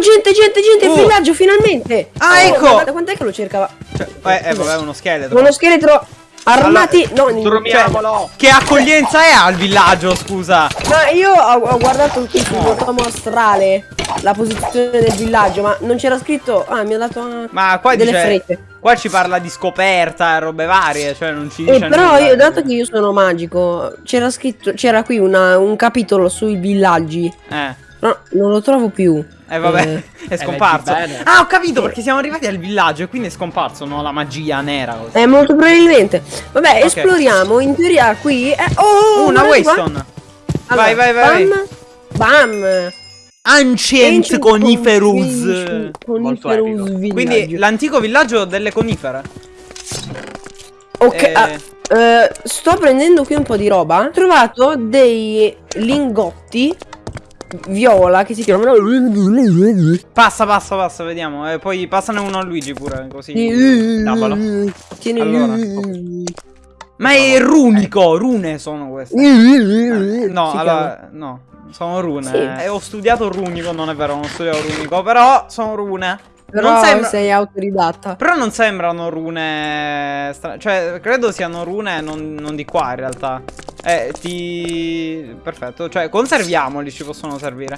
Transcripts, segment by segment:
gente, gente, gente, il Oh. villaggio, finalmente! Ah, Oh, ecco! guarda, quant'è che lo cercava? Cioè, eh, eh, vabbè, uno scheletro. Uno scheletro armati... no, in- Dormiamolo. Che accoglienza è al villaggio, scusa? Ma io ho, ho guardato qui sul tomo astrale la posizione del villaggio, ma non c'era scritto... Ah, mi ha dato ah, Ma qua delle dice... frette. Qua ci parla di scoperta, robe varie, cioè non ci Eh, dice però nulla. io, dato che io sono magico, c'era scritto... C'era qui una- un capitolo sui villaggi. Eh, No, non lo trovo più. Eh vabbè, Eh, è scomparso. leggi bene. Ah, ho capito, perché siamo arrivati al villaggio e quindi è scomparso, no? La magia nera. così. Eh, molto probabilmente. Vabbè, Ok. esploriamo. In teoria qui... È... Oh, Una guarda qua. Waystone. vai, vai, vai. Bam. Bam. Ancient epico. villaggio. Quindi l'antico villaggio delle conifere. Ok, Eh, ah, eh, sto prendendo qui un po' di roba. Ho trovato dei lingotti viola che si chiamano. Passa, passa, passa, vediamo. E poi passane uno a Luigi pure, così. Davalo. Tieni. Allora. Ma è runico, rune sono queste. Eh, No, Si allora, no, sono rune. Sì. Eh, ho studiato runico, non è vero, non ho studiato runico, però sono rune. Però non sembra- sei autoridatta. Però non sembrano rune. Cioè, credo siano rune non, non di qua in realtà. Eh, ti. Perfetto. Cioè, conserviamoli, ci possono servire.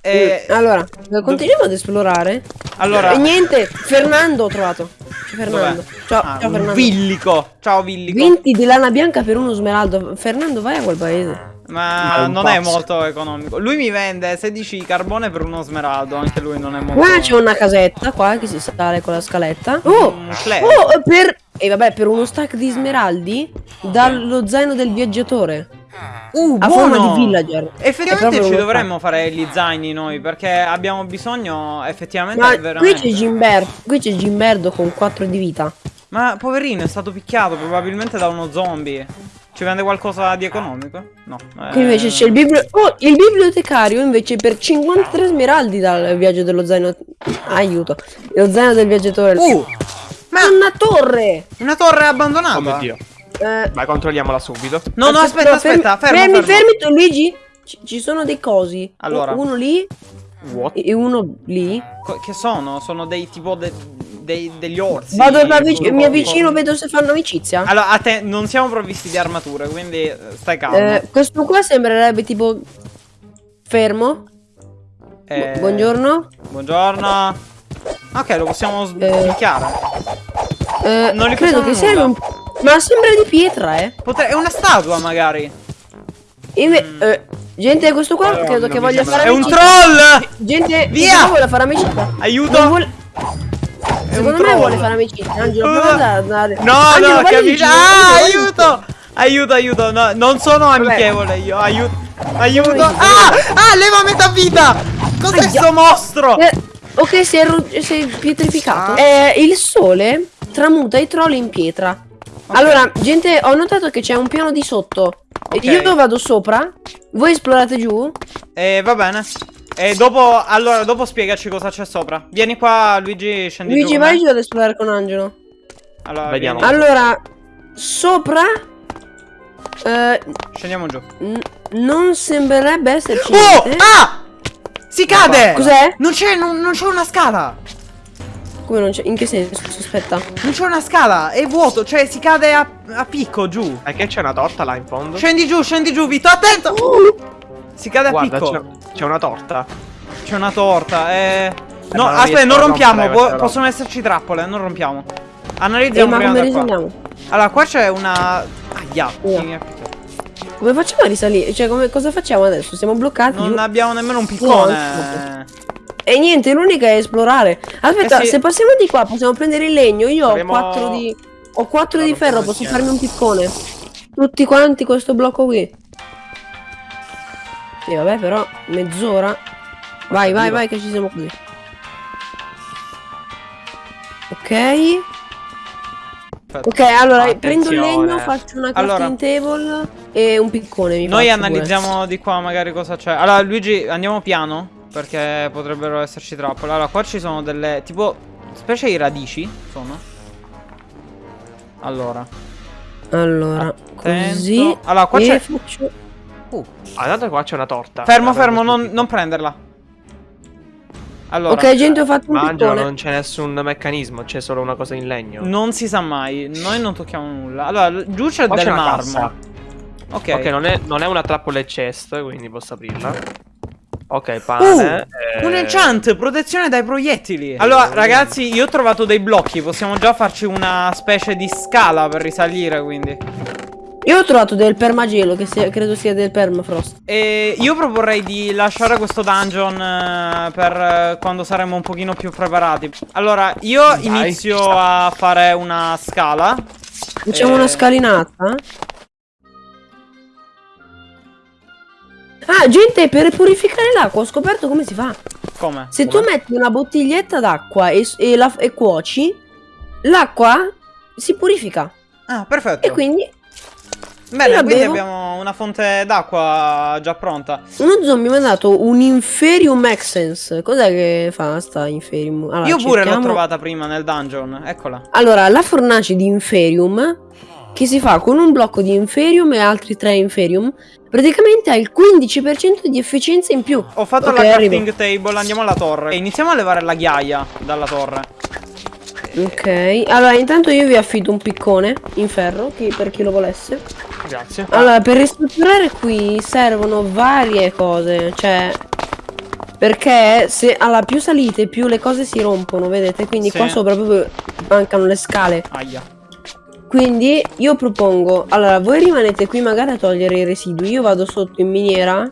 Eh, Allora, continuiamo ad esplorare. allora. E niente, Fernando ho trovato. C'è Fernando. Ciao, Ah, ciao Fernando. Villico. Ciao, Villico. 20 di lana bianca per uno smeraldo. Fernando, vai a quel paese. Ma Ma è non è pazzo. molto economico. Lui mi vende 16 carbone per uno smeraldo. Anche lui non è molto. Qua c'è una casetta qua che si sale con la scaletta. Oh! Un flare. Oh, per. E vabbè, per uno stack di smeraldi dallo zaino del viaggiatore. Uh, A buono! forma di villager. Effettivamente proprio ci dovremmo fare gli zaini noi perché abbiamo bisogno effettivamente Ma qui veramente. c'è Gimberdo. Qui c'è Gimberdo con 4 di vita. Ma poverino è stato picchiato probabilmente da uno zombie. Ci vende qualcosa di economico? No. Qui invece c'è il biblio. Oh, il bibliotecario invece per 53 smeraldi dal viaggio dello zaino. Aiuto. Lo zaino del viaggiatore. Uh! Ma una torre! una torre abbandonata. Oh mio dio. Eh, Vai, controlliamola subito. No, no, aspetta, aspetta, fermo, fermi, fermo. fermi, tu, Luigi. Ci, ci sono dei cosi. Allora. Uno lì What? e uno lì. Co- Che sono? Sono dei tipo de- dei- degli orsi. Vado avvic- con- mi con- avvicino, vedo se fanno amicizia. Allora, a te non siamo provvisti di armature, quindi eh, stai calmo. Eh, questo qua sembrerebbe tipo fermo. Eh, Buongiorno. Buongiorno. Ok, lo possiamo Eh. Eh, Non gli credo che sia un... Ma sembra di pietra, eh. Potre- È una statua, magari. Inve- eh, gente, questo qua Madonna, credo che voglia fare È un troll! Gente, Via! vuole fare amicizia. Aiuto! Vuole- Secondo me troll. vuole fare amicizia. Angelo, Uh, andare. No, Angelo, no, capisci? Ah, aiuto! Aiuto, aiuto, no, non sono amichevole io, aiuto, aiuto. Ah, ah, leva metà vita! Cos'è sto mostro? Eh, ok, si è, ru- si è pietrificato. Ah. Eh, il sole tramuta i troll in pietra. Allora, gente, ho notato che c'è un piano di sotto. Ok. Io vado sopra. Voi esplorate giù. Eh, va bene. E dopo, allora, dopo spiegaci cosa c'è sopra. Vieni qua, Luigi, scendi Luigi, giù. vai giù ad esplorare con Angelo. Allora, Vediamo. vieni. Allora, sopra. eh, Scendiamo giù. non sembrerebbe esserci. Oh! niente. Ah! Si cade! Cos'è? Non c'è, non, non c'è una scala! Come non c'è? In che senso? Aspetta. Non c'è una scala, è vuoto, cioè si cade a, a picco giù. E che c'è una torta là in fondo? Scendi giù, scendi giù, Vito, attento! Si cade a Guarda, picco. c'è una torta. C'è una torta, eh. No, ma non aspetta, non a rompiamo. roba. possono esserci trappole, non rompiamo. Eh, Analizziamo ma prima come da qua. Allora, qua c'è una. Aia, Via. Come facciamo a risalire? Cioè, come, cosa facciamo adesso? Siamo bloccati giù. Non abbiamo nemmeno un piccone. E niente, l'unica è esplorare. Aspetta, Eh sì. se passiamo di qua possiamo prendere il legno. Io Faremo- ho 4 di. Ho 4 No, di ferro, posso farmi un piccone. Tutti quanti questo blocco qui. Sì, vabbè, però mezz'ora. Vai, vai, vai, che ci siamo così. Ok. Ok, allora prendo il Attenzione. legno, faccio una Allora. crafting table e un piccone. Mi Noi faccio pure. analizziamo di qua magari cosa c'è. Allora, Luigi, andiamo piano. Perché potrebbero esserci trappole. Allora, qua ci sono delle. Tipo. Specie di radici. Sono. Allora. Allora, Attento. così. Allora, qua c'è- faccio- Uh. Ah, tanto qua c'è una torta. Fermo, L'avevo fermo, non, non prenderla. Allora, ok, gente, ho fatto un Mangia, piccone. non c'è nessun meccanismo, c'è solo una cosa in legno. non si sa mai. Noi non tocchiamo nulla. Allora, giù c'è del marmo. Ok. Ok, non, è, non è una trappola chest, quindi posso aprirla. Ok, pane. eh, Un enchant, protezione dai proiettili. Allora, ragazzi, io ho trovato dei blocchi. Possiamo già farci una specie di scala per risalire, quindi. Io ho trovato del permagelo, che sia- credo sia del permafrost. E io proporrei di lasciare questo dungeon eh, per eh, quando saremo un pochino più preparati. Allora, io Dai, inizio a fare una scala. Facciamo Eh, una scalinata. Ah, gente, per purificare l'acqua ho scoperto come si fa. Come? Se tu metti una bottiglietta d'acqua e, e la- e cuoci, l'acqua si purifica. Ah, perfetto. E quindi Bene, quindi bevo. abbiamo una fonte d'acqua già pronta. uno zombie mi ha dato un Inferium Essence. Cos'è che fa sta Inferium? Allora, Io pure l'ho trovata prima nel dungeon. Eccola. Allora, la fornace di Inferium, che si fa con un blocco di Inferium e altri 3 Inferium, praticamente ha il 15% di efficienza in più. Ho fatto Ok, la crafting table, andiamo alla torre. E iniziamo a levare la ghiaia dalla torre. Ok, allora intanto io vi affido un piccone in ferro, chi- per chi lo volesse. Grazie. Allora, per ristrutturare qui servono varie cose, cioè... Perché se alla più salite più le cose si rompono, vedete? Quindi Sì. qua sopra proprio mancano le scale. Aia. Quindi io propongo, allora voi rimanete qui magari a togliere i residui, io vado sotto in miniera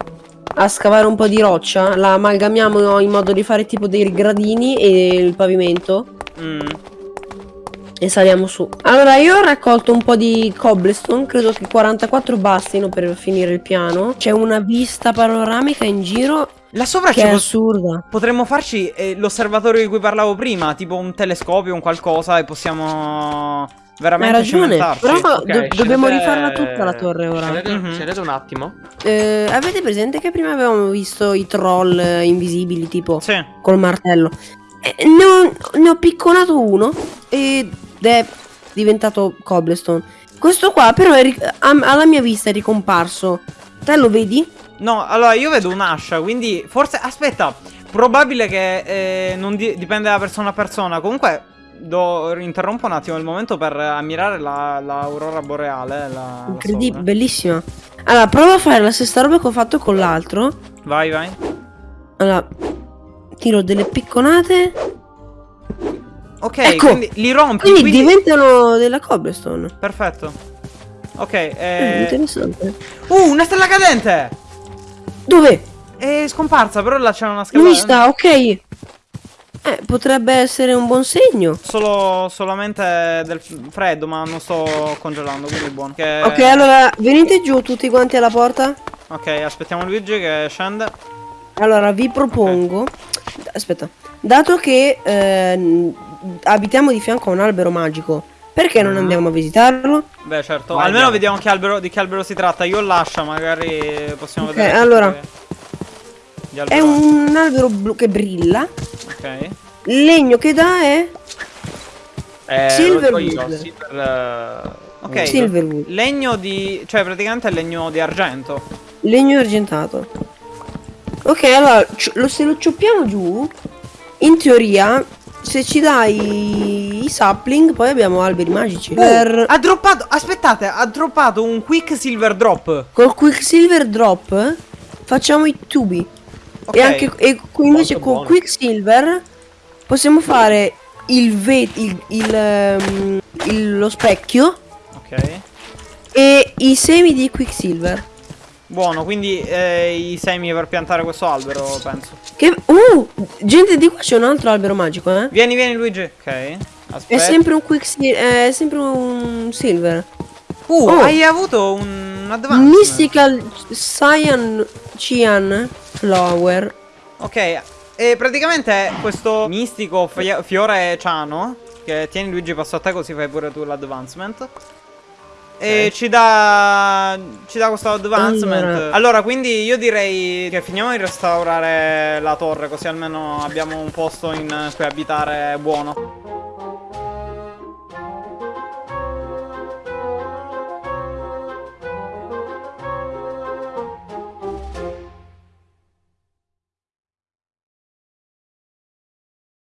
a scavare un po' di roccia, la amalgamiamo in modo di fare tipo dei gradini e il pavimento Mm. e saliamo su. Allora io ho raccolto un po' di cobblestone, credo che 44 bastino per finire il piano. C'è una vista panoramica in giro Là sopra che è assurda. potremmo farci eh, l'osservatorio di cui parlavo prima, tipo un telescopio, un qualcosa e possiamo Hai veramente ragione, cimentarci. però Ok, do- dobbiamo scendete- rifarla tutta la torre ora. Scendete, Mhm. scendete un attimo. Eh, avete presente che prima avevamo visto i troll eh, invisibili tipo Sì. col martello? Eh, ne, ho, ne ho picconato uno ed è diventato cobblestone. Questo qua però è alla mia vista è ricomparso. Te lo vedi? No, allora io vedo un'ascia, quindi forse... Aspetta, probabile che eh, non di- dipende da persona a persona. Comunque, do- interrompo un attimo il momento per ammirare la- l'aurora boreale. La, Incredibile, bellissima. Allora, prova a fare la stessa roba che ho fatto con l'altro. Vai, vai. Allora, tiro delle picconate. Ok, Ecco. quindi li rompi, Quindi, quindi... diventano della cobblestone. Perfetto. Ok, Eh, eh... interessante. Uh, una stella cadente! Dove? È scomparsa, però là c'è una scala... vista, ok. Eh, potrebbe essere un buon segno. Solo, solamente del freddo, ma non sto congelando, quindi buono. Che- Ok, allora venite giù tutti quanti alla porta. Ok, aspettiamo Luigi che scende. Allora vi propongo. Aspetta. Dato che ehm, abitiamo di fianco a un albero magico, perché non Mhm. andiamo a visitarlo? Beh, certo. Vai, Almeno andiamo. vediamo che albero, di che albero si tratta. Io lascia, magari possiamo Ok, vedere. allora. gli È un albero blu che brilla. Ok. Il legno che dà è Eh, Silverwood. Silver, eh, Ok. wood. Silverwood. Legno di. Cioè, praticamente è legno di argento. Legno argentato. Ok, allora lo- se lo cioppiamo giù, in teoria, se ci dai i sapling, poi abbiamo alberi magici. Per... Ha droppato. Aspettate, ha droppato un quick silver drop. Col Quicksilver Drop facciamo i tubi. Ok. E anche e invece Molto con buono. Quicksilver possiamo fare il, il, il, ehm, il- lo specchio Ok. e i semi di Quicksilver. Buono, quindi eh, i semi per piantare questo albero, penso. Che uh, gente di qua c'è un altro albero magico, eh? Vieni, vieni, Luigi. Ok. È Aspetta. sempre un Quicksilver, è sempre un silver. Uh, Oh. hai avuto un advance. Mystical Cyan Cyan Flower. Ok, e praticamente questo mistico fi- fiore ciano, che tieni Luigi passo a te così fai pure tu l'advancement. E Ok. ci dà ci dà questo advancement. Allora. Allora. quindi io direi che finiamo di restaurare la torre, così almeno abbiamo un posto in cui abitare buono.